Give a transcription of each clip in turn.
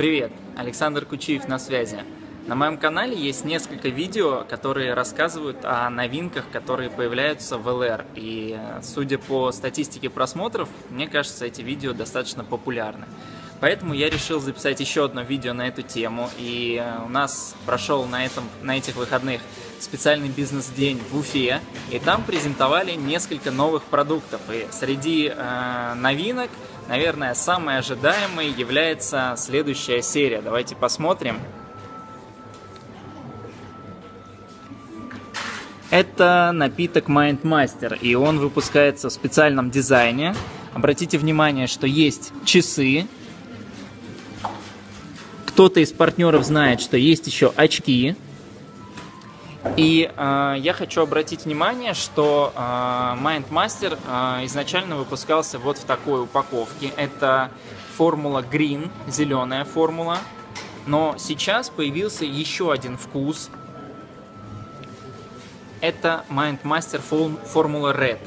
Привет, Александр Кучиев на связи. На моем канале есть несколько видео, которые рассказывают о новинках, которые появляются в LR. И судя по статистике просмотров, мне кажется, эти видео достаточно популярны. Поэтому я решил записать еще одно видео на эту тему. И у нас прошел на, этом, на этих выходных специальный бизнес-день в Уфе. И там презентовали несколько новых продуктов. И среди э, новинок, наверное, самой ожидаемой является следующая серия. Давайте посмотрим. Это напиток Mind Master, и он выпускается в специальном дизайне. Обратите внимание, что есть часы. Кто-то из партнеров знает, что есть еще очки. И э, я хочу обратить внимание, что э, Mind Master э, изначально выпускался вот в такой упаковке. Это формула Green, зеленая формула. Но сейчас появился еще один вкус. Это Mind Master формула Red.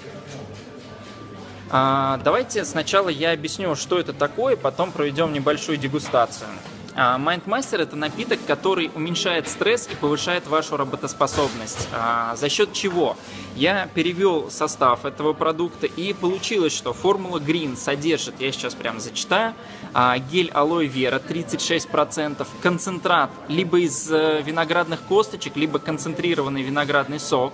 А, давайте сначала я объясню, что это такое, потом проведем небольшую дегустацию. Майндмастер это напиток, который уменьшает стресс и повышает вашу работоспособность. А, за счет чего? Я перевел состав этого продукта и получилось, что формула Green содержит, я сейчас прям зачитаю, а, гель алоэ вера 36%, концентрат либо из э, виноградных косточек, либо концентрированный виноградный сок,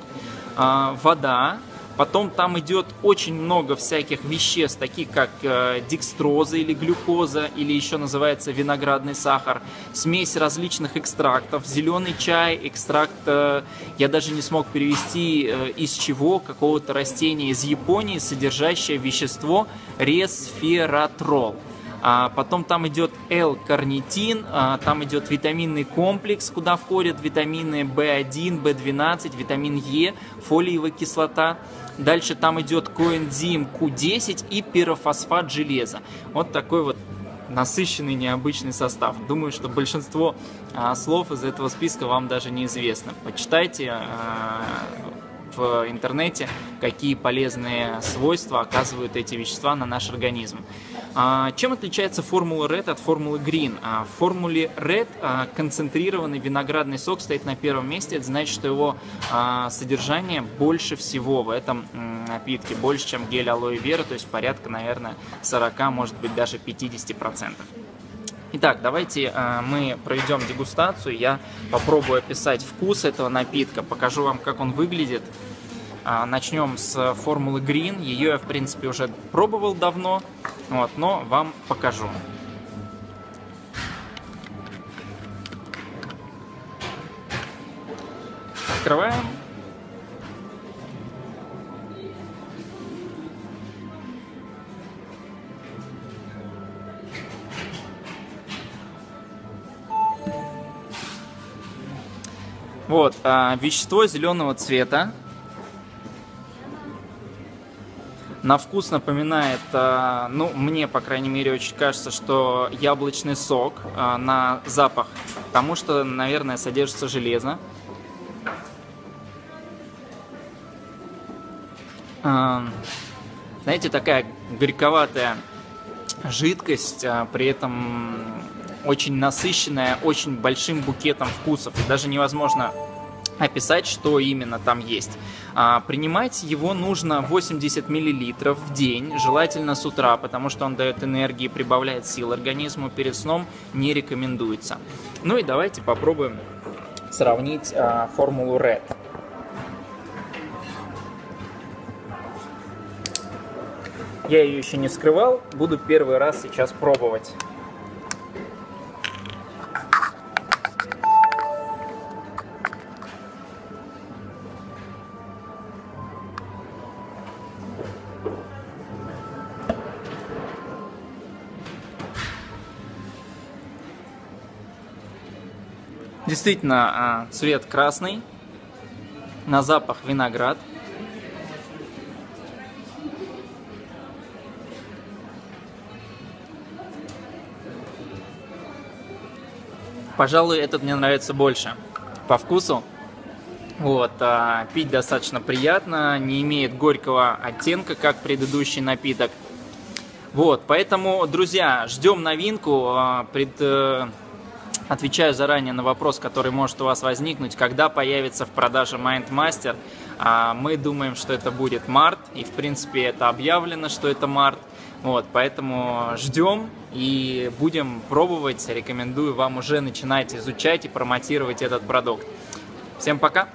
а, вода, Потом там идет очень много всяких веществ, таких как э, декстроза или глюкоза, или еще называется виноградный сахар, смесь различных экстрактов, зеленый чай, экстракт, э, я даже не смог перевести э, из чего, какого-то растения из Японии, содержащее вещество ресфератрол. А потом там идет L-карнитин, а, там идет витаминный комплекс, куда входят витамины В1, В12, витамин Е, фолиевая кислота. Дальше там идет коэнзим Q10 и пирофосфат железа. Вот такой вот насыщенный необычный состав. Думаю, что большинство а, слов из этого списка вам даже неизвестно. Почитайте а, в интернете, какие полезные свойства оказывают эти вещества на наш организм. А, чем отличается формула Red от формулы Green? А, в формуле Red а, концентрированный виноградный сок стоит на первом месте. Это значит, что его содержание больше всего в этом напитке, больше, чем гель алоэ вера, то есть порядка, наверное, 40, может быть, даже 50%. Итак, давайте мы проведем дегустацию. Я попробую описать вкус этого напитка, покажу вам, как он выглядит. Э, начнем с формулы Green. Ее я, в принципе, уже пробовал давно, вот, но вам покажу. Открываем. Вот, а, вещество зеленого цвета. На вкус напоминает, а, ну, мне, по крайней мере, очень кажется, что яблочный сок. А, на запах, потому что, наверное, содержится железо. А, знаете, такая горьковатая жидкость, при этом очень насыщенная, очень большим букетом вкусов. Даже невозможно описать, что именно там есть. А, принимать его нужно 80 мл в день, желательно с утра, потому что он дает энергии, прибавляет сил организму, перед сном не рекомендуется. Ну и давайте попробуем сравнить а, формулу Red. Я ее еще не скрывал, буду первый раз сейчас пробовать. Действительно, а, цвет красный, на запах виноград. Пожалуй, этот мне нравится больше по вкусу. Вот, а, пить достаточно приятно, не имеет горького оттенка, как предыдущий напиток. Вот, поэтому, друзья, ждем новинку. А, пред, э, отвечаю заранее на вопрос, который может у вас возникнуть, когда появится в продаже MindMaster. А, мы думаем, что это будет март, и в принципе это объявлено, что это март. Вот, поэтому ждем и будем пробовать. Рекомендую вам уже начинать изучать и промотировать этот продукт. Всем пока!